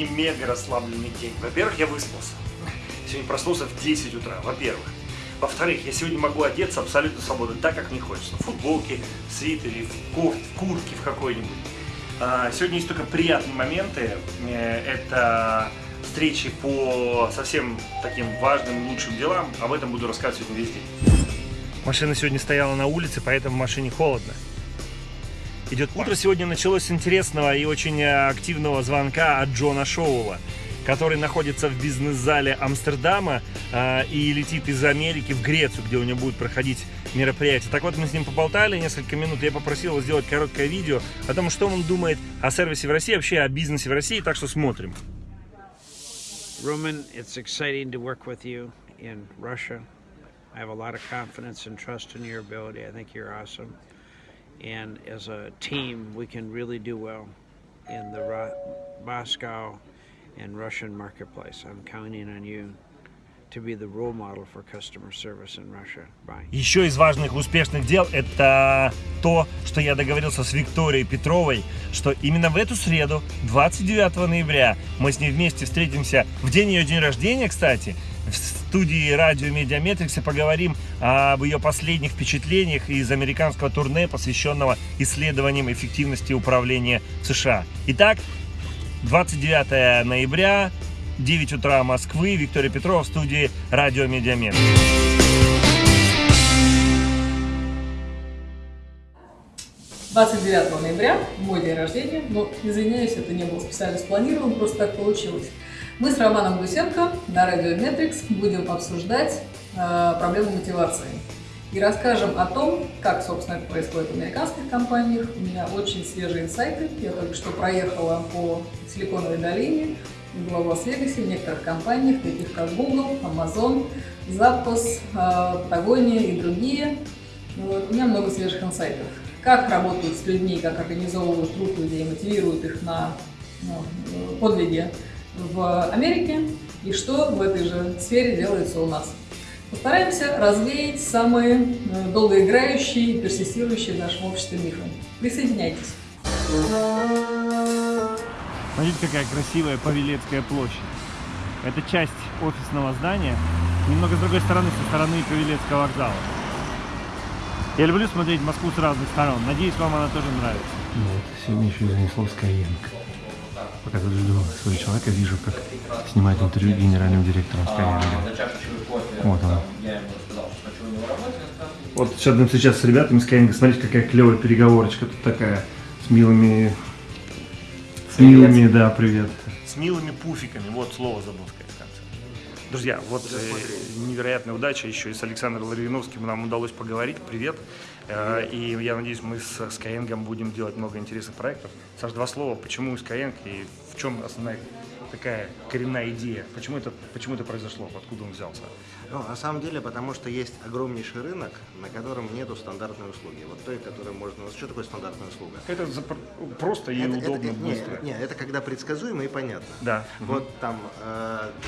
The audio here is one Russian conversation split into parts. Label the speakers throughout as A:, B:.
A: сегодня мега расслабленный день. Во-первых, я выспался. Сегодня проснулся в 10 утра, во-первых. Во-вторых, я сегодня могу одеться абсолютно свободно, так, как мне хочется. В футболке, в свитере, в, коф, в куртке в какой-нибудь. А, сегодня есть только приятные моменты. Э, это встречи по совсем таким важным, лучшим делам. Об этом буду рассказывать сегодня весь день. Машина сегодня стояла на улице, поэтому в машине холодно. Идет утро сегодня началось с интересного и очень активного звонка от Джона Шоула который находится в бизнес-зале Амстердама э, и летит из Америки в Грецию, где у него будет проходить мероприятие. Так вот, мы с ним поболтали несколько минут, я попросил его сделать короткое видео о том, что он думает о сервисе в России, вообще о бизнесе в России, так что смотрим.
B: Roman, it's exciting to work with you in Russia. I have a lot of confidence and trust in your ability. I think you're awesome. And as a team, we can really do well in the Moscow and Russian marketplace. I'm counting on you.
A: Еще из важных успешных дел это то, что я договорился с Викторией Петровой, что именно в эту среду, 29 ноября, мы с ней вместе встретимся в день ее день рождения, кстати, студии радио Медиаметрикса поговорим об ее последних впечатлениях из американского турне, посвященного исследованиям эффективности управления США. Итак, 29 ноября, 9 утра Москвы, Виктория Петрова в студии Радио Медиамет.
C: Двадцать девятого ноября, мой день рождения, но, извиняюсь, это не было специально спланировано, просто так получилось. Мы с Романом Гусенко на Радио Метрикс будем обсуждать э, проблему мотивации и расскажем о том, как, собственно, это происходит в американских компаниях. У меня очень свежие инсайты. Я только что проехала по Силиконовой долине, была в Лас-Вегасе, в некоторых компаниях, таких как Google, Amazon, Zappos, Patagonia и другие. Вот. У меня много свежих инсайтов. Как работают с людьми, как организовывают труд людей, мотивируют их на ну, подвиги в Америке и что в этой же сфере делается у нас. Постараемся развеять самые э, долгоиграющие и персистирующие в нашем обществе мифы. Присоединяйтесь.
A: Смотрите, какая красивая Павелецкая площадь. Это часть офисного здания, немного с другой стороны, со стороны Павелецкого вокзала. Я люблю смотреть Москву с разных сторон. Надеюсь, вам она тоже нравится.
D: Вот, сегодня еще занесло Skyeng. Пока тут жду своего человека, вижу, как снимает интервью генеральным директором Skyeng. Вот он.
A: Вот сейчас будем сейчас с ребятами Skyeng. Смотрите, какая клевая переговорочка тут такая. С милыми... С милыми, да, привет. С милыми пуфиками. Вот слово забыл сказать. Друзья, вот э, невероятная удача еще и с Александром Лариновским нам удалось поговорить. Привет. Э, и я надеюсь, мы с Skyeng будем делать много интересных проектов. Саш, два слова, почему Skyeng и в чем основная такая коренная идея? Почему это, почему это произошло? Откуда он взялся?
E: Ну, на самом деле, потому что есть огромнейший рынок, на котором нету стандартной услуги. Вот той, которую можно... Что такое стандартная услуга?
A: Это просто и это, удобно, это, быстро.
E: Нет, нет, это когда предсказуемо и понятно.
A: Да.
E: Вот угу. там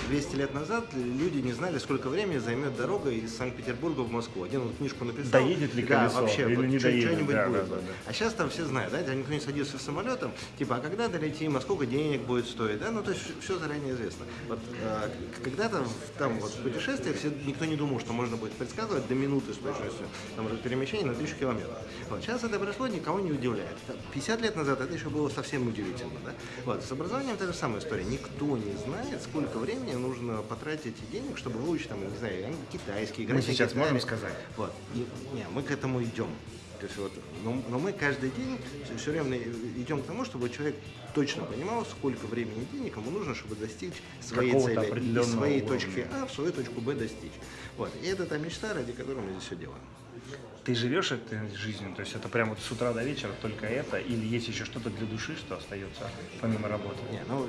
E: 200 э, лет назад люди не знали, сколько времени займет дорога из Санкт-Петербурга в Москву. Один вот книжку написал.
A: Доедет ли колесо?
E: Да, вообще,
A: или
E: вот,
A: не доедет.
E: Что-нибудь
A: да,
E: будет.
A: Да, да, да.
E: А сейчас там все знают, да, никто не садится в самолетом, типа, а когда долетим, а сколько денег будет стоить, да, ну то есть все заранее известно. Вот э, когда-то там вот в путешествиях все, никто не думал, что можно будет предсказывать до минуты с точностью там, перемещения на тысячу километров. Вот. Сейчас это пришло, никого не удивляет. 50 лет назад это еще было совсем удивительно. Да? Вот. С образованием та же самая история. Никто не знает, сколько времени нужно потратить денег, чтобы выучить, там, не знаю, китайский,
A: Мы сейчас можем сказать.
E: Вот. И, не, мы к этому идем. То есть вот, но, но мы каждый день все, время идем к тому, чтобы человек точно понимал, сколько времени и денег ему нужно, чтобы достичь своей цели, из своей уровня. точки А в свою точку Б достичь. Вот. И это та мечта, ради которой мы здесь все делаем.
A: Ты живешь этой жизнью, то есть это прямо вот с утра до вечера только это, или есть еще что-то для души, что остается помимо работы?
E: Не, ну,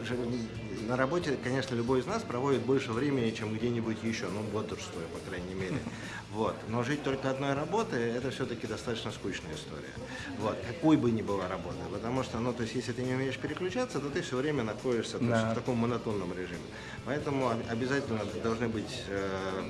E: на работе, конечно, любой из нас проводит больше времени, чем где-нибудь еще, ну, бодрствуя, по крайней мере. Но жить только одной работой – это все-таки достаточно скучная история. Вот, какой бы ни была работа. Потому что, ну, то есть, если ты не умеешь переключаться, то ты все время находишься то есть,
A: Да.
E: в таком монотонном режиме. Поэтому об- обязательно должны быть э,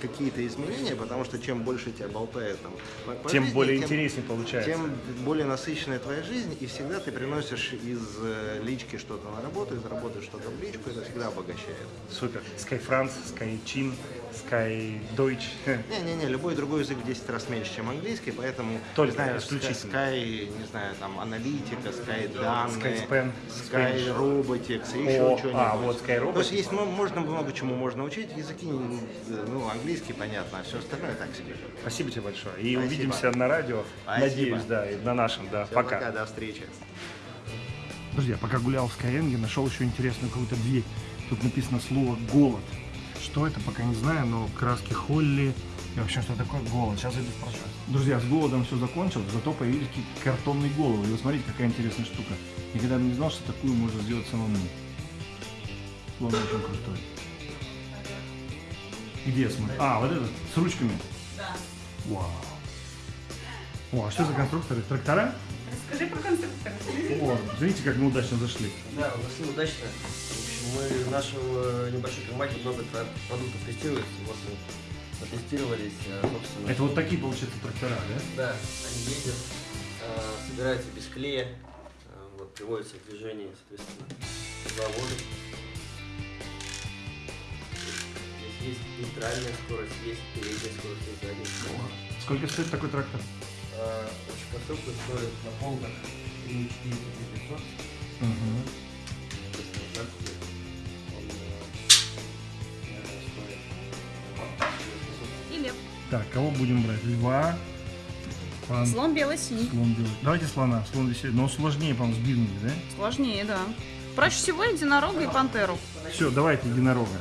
E: какие-то изменения, потому что чем больше тебя болтает там, по- по
A: Тем
E: жизни,
A: более
E: тем-
A: интереснее получается.
E: тем более насыщенная твоя жизнь, и всегда ты приносишь из э, лички что-то на работу, из работы что-то в личку, это всегда обогащает.
A: Супер. Sky France, Sky Chin, Sky Deutsch.
E: Не-не-не, любой другой язык в 10 раз меньше, чем английский, поэтому,
A: Только
E: знаю,
A: исключительно.
E: Sky, не знаю, там, аналитика, Sky данные, Sky
A: Spanish.
E: Robotics, и
A: О,
E: еще что-нибудь.
A: а, вот Sky
E: То есть
A: Robotics.
E: есть мо- можно много чему можно учить, языки, э, ну, английский, понятно, а все остальное так себе.
A: Спасибо тебе большое. И
E: Спасибо.
A: увидимся на радио.
E: Спасибо.
A: Надеюсь, да, и на нашем, да.
E: Всё,
A: Пока.
E: до встречи.
D: Друзья, пока гулял в Skyeng, нашел еще интересную какую-то дверь. Тут написано слово «голод». Что это, пока не знаю, но краски Холли и вообще что такое голод. Сейчас зайду спрошу. Друзья, с голодом все закончилось, зато появились какие-то картонные головы. И вы смотрите, какая интересная штука. Никогда бы не знал, что такую можно сделать самому. Слон очень крутой. Где смотри? А, вот этот, с ручками? Да. Вау. О, а что за конструкторы? Трактора?
F: Расскажи про конструктора.
D: О, смотрите, как мы удачно зашли.
G: Да, зашли удачно. В общем, мы в нашем э, небольшой компании много продуктов тестируем. Вот мы протестировались, э, собственно.
D: Это вот такие, получается, трактора, да?
G: Да, они ездят, э, собираются без клея, вот, приводятся в движение, соответственно, заводы. Есть нейтральная скорость, есть передняя скорость, есть задняя скорость.
D: Сколько стоит такой трактор?
G: Э, В общем, конструкция стоит на полках 3 4 500. Соответственно, так он э, э, стоит э,
F: И лев.
D: Так, кого будем брать? Льва, пан,
F: Слон белый синий.
D: слон белый. Давайте слона, слон веселее. Но сложнее, по-моему, с бизнес, да?
F: Сложнее, да. Проще всего единорога и пантеру.
D: Все, давайте единорога.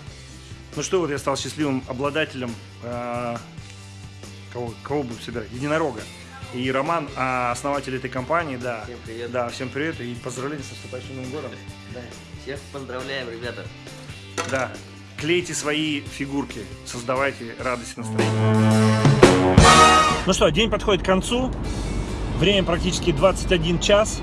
A: Ну что, вот я стал счастливым обладателем э, кого, кого будем собирать? Единорога. И Роман, а, основатель этой компании, да.
G: Всем привет.
A: Да, всем привет и поздравления с наступающим Новым годом.
G: Да. Всех поздравляем, ребята.
A: Да, клейте свои фигурки, создавайте радость и настроение. Ну что, день подходит к концу. Время практически 21 час.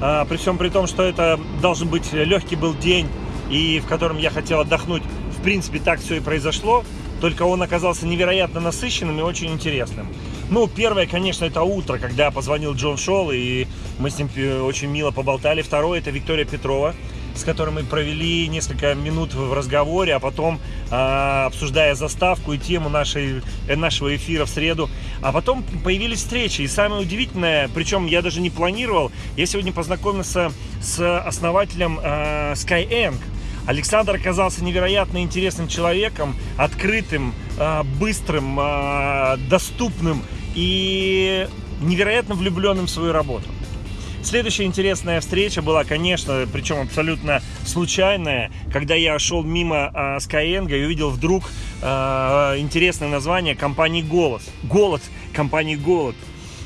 A: А, при всем при том, что это должен быть легкий был день, и в котором я хотел отдохнуть. В принципе, так все и произошло. Только он оказался невероятно насыщенным и очень интересным. Ну, первое, конечно, это утро, когда позвонил Джон Шолл, и мы с ним э, очень мило поболтали. Второе, это Виктория Петрова, с которой мы провели несколько минут в разговоре, а потом а, обсуждая заставку и тему нашей, э, нашего эфира в среду. А потом появились встречи. И самое удивительное, причем я даже не планировал, я сегодня познакомился с основателем а, Skyeng. Александр оказался невероятно интересным человеком, открытым, а, быстрым, а, доступным и невероятно влюбленным в свою работу. Следующая интересная встреча была, конечно, причем абсолютно случайная, когда я шел мимо э, Skyeng и увидел вдруг э, интересное название компании «Голос». «Голод», компании «Голод».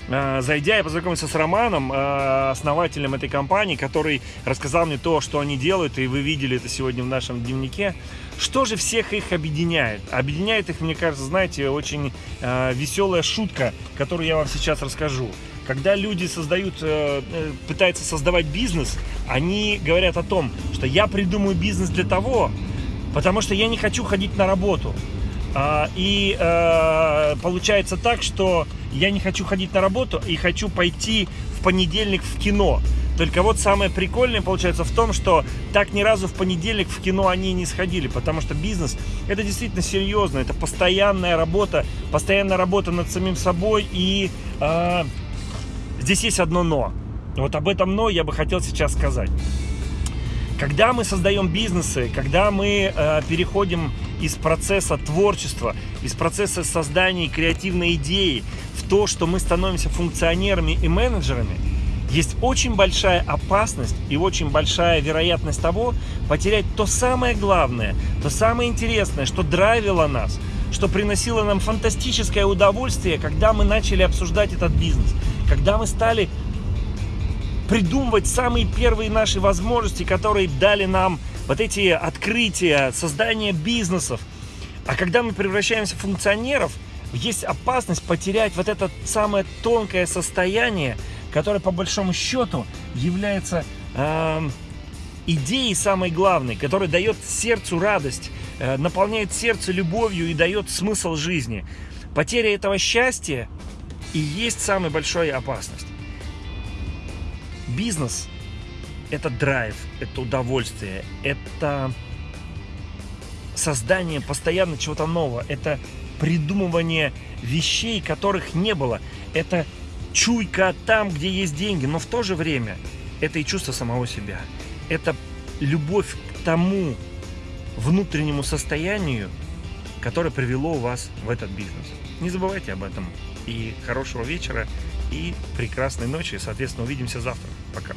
A: Э, Зайдя, я познакомился с Романом, э, основателем этой компании, который рассказал мне то, что они делают, и вы видели это сегодня в нашем дневнике. Что же всех их объединяет? Объединяет их, мне кажется, знаете, очень э, веселая шутка, которую я вам сейчас расскажу. Когда люди создают, пытаются создавать бизнес, они говорят о том, что я придумаю бизнес для того, потому что я не хочу ходить на работу. А, И э, получается так, что я не хочу ходить на работу и хочу пойти в понедельник в кино. Только вот самое прикольное получается в том, что так ни разу в понедельник в кино они не сходили, потому что бизнес это действительно серьезно, это постоянная работа, постоянная работа над самим собой и э, здесь есть одно но. Вот об этом но я бы хотел сейчас сказать. Когда мы создаем бизнесы, когда мы э, переходим из процесса творчества, из процесса создания креативной идеи в то, что мы становимся функционерами и менеджерами, есть очень большая опасность и очень большая вероятность того потерять то самое главное, то самое интересное, что драйвило нас, что приносило нам фантастическое удовольствие, когда мы начали обсуждать этот бизнес, когда мы стали придумывать самые первые наши возможности, которые дали нам вот эти открытия, создание бизнесов. А когда мы превращаемся в функционеров, есть опасность потерять вот это самое тонкое состояние, которое по большому счету является эм, идеей самой главной, которая дает сердцу радость, э, наполняет сердце любовью и дает смысл жизни. Потеря этого счастья и есть самая большая опасность. Бизнес – это драйв, это удовольствие, это создание постоянно чего-то нового, это придумывание вещей, которых не было, это чуйка там, где есть деньги, но в то же время это и чувство самого себя, это любовь к тому внутреннему состоянию, которое привело вас в этот бизнес. Не забывайте об этом. И хорошего вечера, и прекрасной ночи. Соответственно, увидимся завтра. Пока.